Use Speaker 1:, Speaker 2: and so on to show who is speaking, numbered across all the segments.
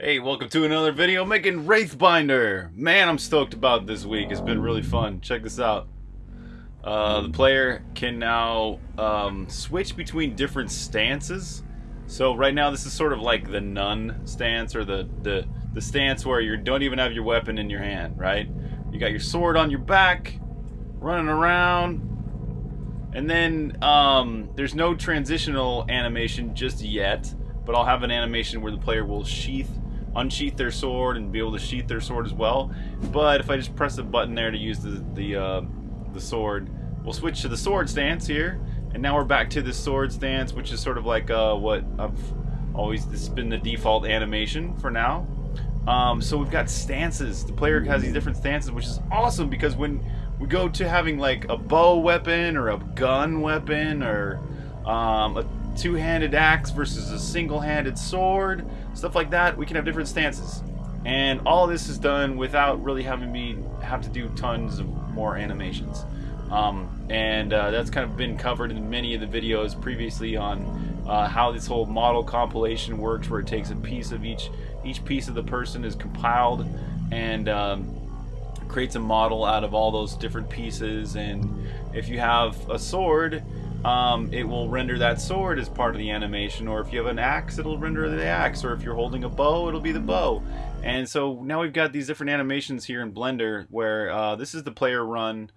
Speaker 1: Hey, welcome to another video making Wraithbinder. Man, I'm stoked about this week. It's been really fun. Check this out. Uh, the player can now um, switch between different stances. So right now this is sort of like the nun stance or the, the, the stance where you don't even have your weapon in your hand, right? You got your sword on your back, running around, and then um, there's no transitional animation just yet, but I'll have an animation where the player will sheath, unsheath their sword and be able to sheath their sword as well. But if I just press a button there to use the the uh, the sword, we'll switch to the sword stance here, and now we're back to the sword stance, which is sort of like uh, what I've always this has been the default animation for now. Um, so we've got stances. The player has these different stances, which is awesome because when we go to having like a bow weapon or a gun weapon or um, a two-handed axe versus a single-handed sword, stuff like that, we can have different stances. And all this is done without really having me have to do tons of more animations. Um, and uh, that's kind of been covered in many of the videos previously on uh, how this whole model compilation works, where it takes a piece of each each piece of the person is compiled and um, creates a model out of all those different pieces. And if you have a sword, um, it will render that sword as part of the animation. Or if you have an axe, it'll render the axe. Or if you're holding a bow, it'll be the bow. And so now we've got these different animations here in Blender where uh, this is the player run.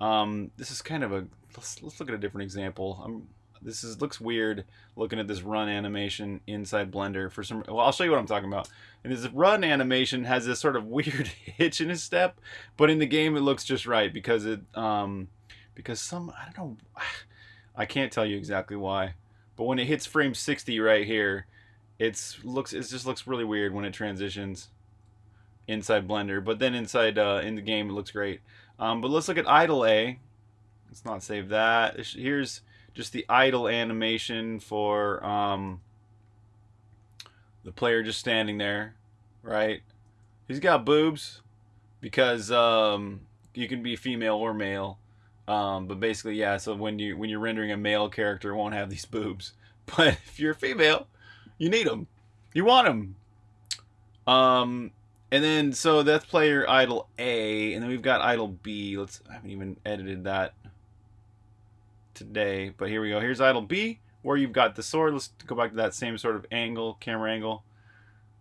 Speaker 1: Um, this is kind of a let's, let's look at a different example. I'm, this is looks weird looking at this run animation inside Blender for some well I'll show you what I'm talking about and this run animation has this sort of weird hitch in his step but in the game it looks just right because it um because some I don't know I can't tell you exactly why but when it hits frame 60 right here it's looks it just looks really weird when it transitions inside Blender but then inside uh, in the game it looks great um, but let's look at idle A let's not save that here's just the idle animation for um, the player just standing there, right? He's got boobs because um, you can be female or male. Um, but basically, yeah. So when you when you're rendering a male character, it won't have these boobs. But if you're a female, you need them. You want them. Um, and then so that's player idle A, and then we've got idle B. Let's I haven't even edited that today. But here we go. Here's idle B, where you've got the sword. Let's go back to that same sort of angle, camera angle.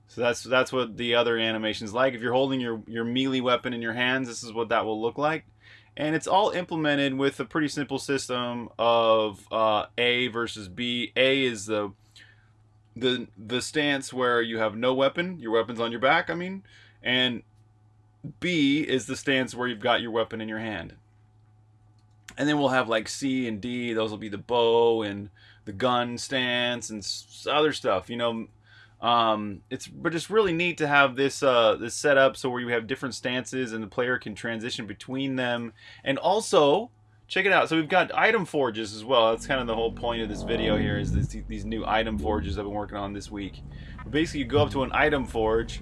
Speaker 1: So that's that's what the other animation's like. If you're holding your, your melee weapon in your hands, this is what that will look like. And it's all implemented with a pretty simple system of uh, A versus B. A is the the the stance where you have no weapon, your weapon's on your back, I mean, and B is the stance where you've got your weapon in your hand and then we'll have like C and D. Those will be the bow and the gun stance and other stuff. You know, um, it's but it's really neat to have this uh, this setup so where you have different stances and the player can transition between them. And also, check it out. So we've got item forges as well. That's kind of the whole point of this video here is this, these new item forges I've been working on this week. But basically, you go up to an item forge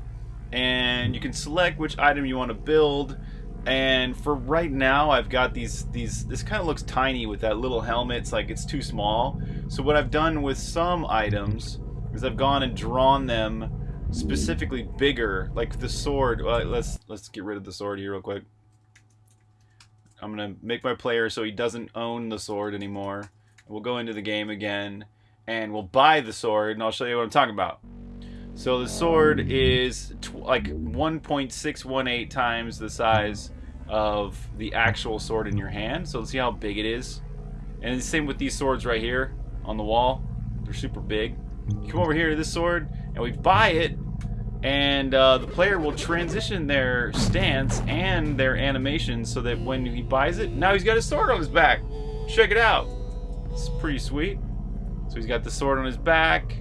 Speaker 1: and you can select which item you want to build and for right now I've got these these this kind of looks tiny with that little helmet it's like it's too small so what I've done with some items is I've gone and drawn them specifically bigger like the sword well, let's let's get rid of the sword here real quick I'm gonna make my player so he doesn't own the sword anymore we'll go into the game again and we'll buy the sword and I'll show you what I'm talking about so the sword is like 1.618 times the size of the actual sword in your hand. So let's see how big it is. And the same with these swords right here on the wall. They're super big. Come over here to this sword, and we buy it, and uh, the player will transition their stance and their animation so that when he buys it, now he's got his sword on his back. Check it out. It's pretty sweet. So he's got the sword on his back.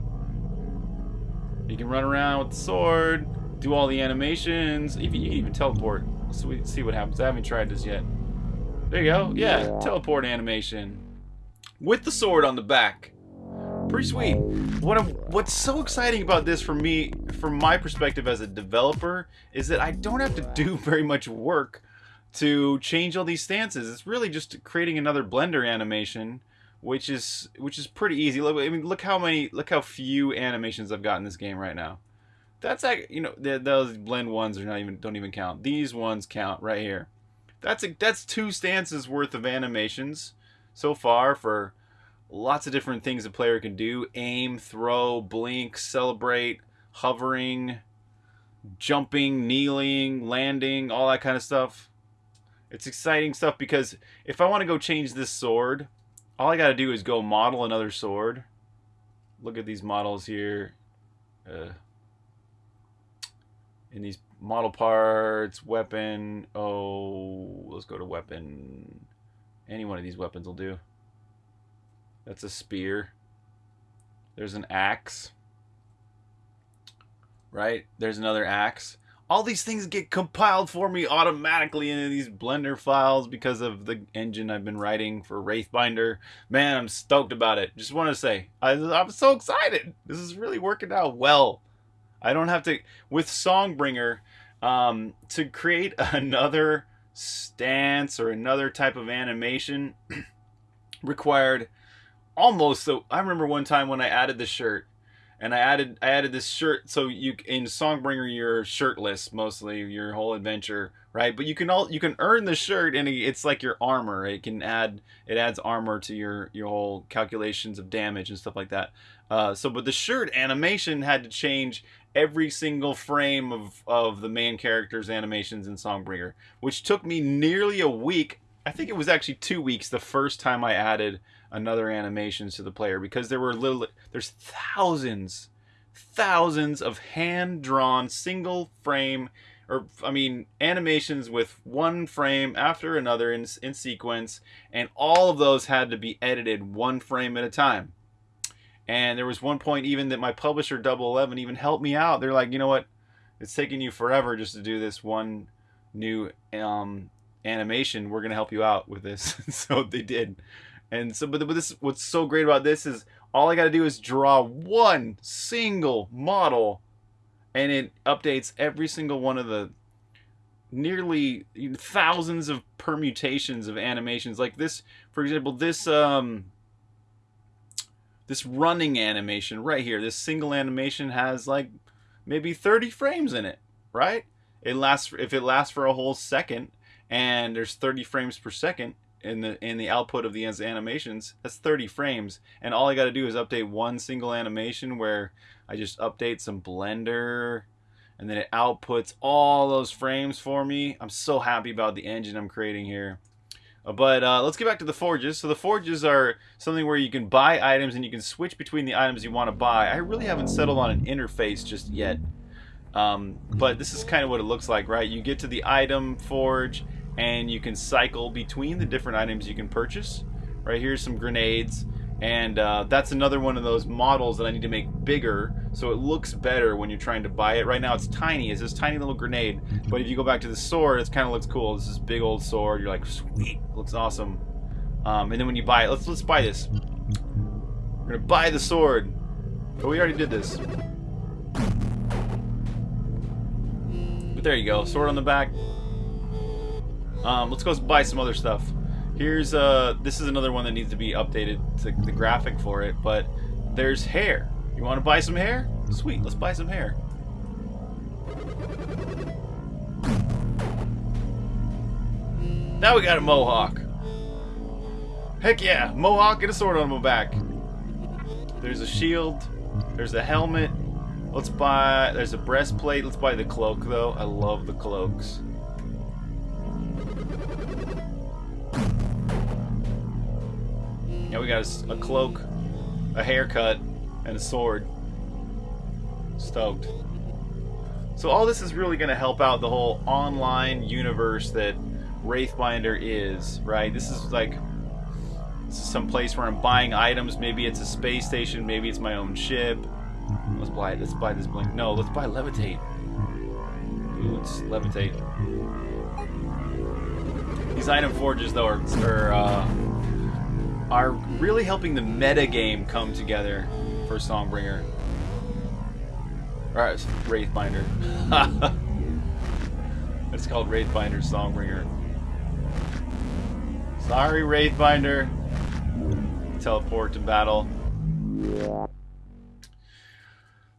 Speaker 1: He can run around with the sword, do all the animations. You can even teleport. So we see what happens. I haven't tried this yet. There you go. Yeah, teleport animation. With the sword on the back. Pretty sweet. What I'm, what's so exciting about this for me, from my perspective as a developer, is that I don't have to do very much work to change all these stances. It's really just creating another Blender animation, which is which is pretty easy. Look, I mean, look how many, look how few animations I've got in this game right now. That's like you know the, those blend ones are not even don't even count. These ones count right here. That's a, that's two stances worth of animations so far for lots of different things a player can do: aim, throw, blink, celebrate, hovering, jumping, kneeling, landing, all that kind of stuff. It's exciting stuff because if I want to go change this sword, all I got to do is go model another sword. Look at these models here. Uh, in these model parts, weapon. Oh, let's go to weapon. Any one of these weapons will do. That's a spear. There's an axe. Right? There's another axe. All these things get compiled for me automatically into these Blender files because of the engine I've been writing for Wraithbinder. Man, I'm stoked about it. Just want to say, I'm so excited. This is really working out well. I don't have to with Songbringer um, to create another stance or another type of animation required almost so I remember one time when I added the shirt and I added I added this shirt so you in Songbringer you're shirtless mostly your whole adventure right but you can all you can earn the shirt and it's like your armor it can add it adds armor to your your whole calculations of damage and stuff like that uh, so but the shirt animation had to change every single frame of, of the main character's animations in Songbringer, which took me nearly a week. I think it was actually two weeks the first time I added another animations to the player because there were little there's thousands thousands of hand drawn single frame or I mean animations with one frame after another in, in sequence and all of those had to be edited one frame at a time and there was one point even that my publisher Double Eleven even helped me out. They're like, you know what, it's taking you forever just to do this one new um, animation. We're gonna help you out with this. so they did. And so, but, this, what's so great about this is all I got to do is draw one single model, and it updates every single one of the nearly thousands of permutations of animations. Like this, for example, this um, this running animation right here, this single animation has like maybe 30 frames in it, right? It lasts if it lasts for a whole second and there's 30 frames per second in the in the output of the animations, that's 30 frames. And all I got to do is update one single animation where I just update some blender and then it outputs all those frames for me. I'm so happy about the engine I'm creating here. But uh, let's get back to the forges. So the forges are something where you can buy items and you can switch between the items you want to buy. I really haven't settled on an interface just yet. Um, but this is kind of what it looks like, right? You get to the item forge and you can cycle between the different items you can purchase. Right here's some grenades. And uh, that's another one of those models that I need to make bigger so it looks better when you're trying to buy it. Right now it's tiny, it's this tiny little grenade. But if you go back to the sword, it kind of looks cool. This is big old sword. You're like, sweet, looks awesome. Um, and then when you buy it, let's let's buy this. We're gonna buy the sword. But we already did this. But there you go, sword on the back. Um, let's go buy some other stuff. Here's uh this is another one that needs to be updated to the graphic for it, but there's hair. You want to buy some hair? Sweet, let's buy some hair. Now we got a mohawk. Heck yeah, mohawk and a sword on my back. There's a shield. There's a helmet. Let's buy, there's a breastplate. Let's buy the cloak though. I love the cloaks. Yeah, we got a, a cloak, a haircut, and a sword. Stoked. So all this is really going to help out the whole online universe that Wraithbinder is, right? This is like this is some place where I'm buying items. Maybe it's a space station. Maybe it's my own ship. Let's buy. it. Let's buy this blink. No, let's buy levitate. Boots, levitate. These item forges, though, are, are uh, are really helping the meta game come together for Songbringer. Alright, Wraithbinder. it's called Wraithbinder Songbringer. Sorry, Wraithbinder. Teleport to battle.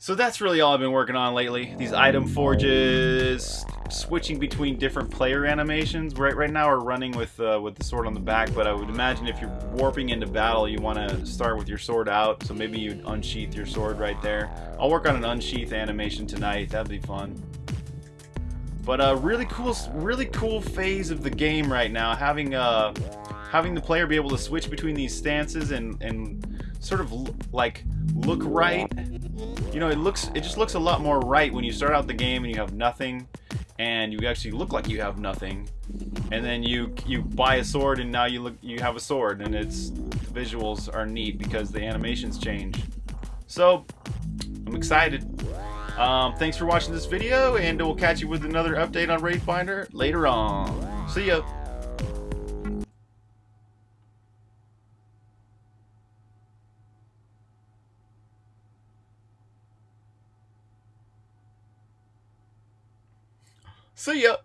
Speaker 1: So that's really all I've been working on lately. These item forges, switching between different player animations. Right right now we're running with uh, with the sword on the back, but I would imagine if you're warping into battle, you want to start with your sword out. So maybe you'd unsheath your sword right there. I'll work on an unsheath animation tonight. That'd be fun. But a uh, really cool, really cool phase of the game right now, having uh, having the player be able to switch between these stances and and sort of like look right. You know, it looks it just looks a lot more right when you start out the game and you have nothing and you actually look like you have nothing. And then you you buy a sword and now you look you have a sword and it's the visuals are neat because the animations change. So, I'm excited. Um, thanks for watching this video, and we'll catch you with another update on Wraithbinder later on. See ya! See ya!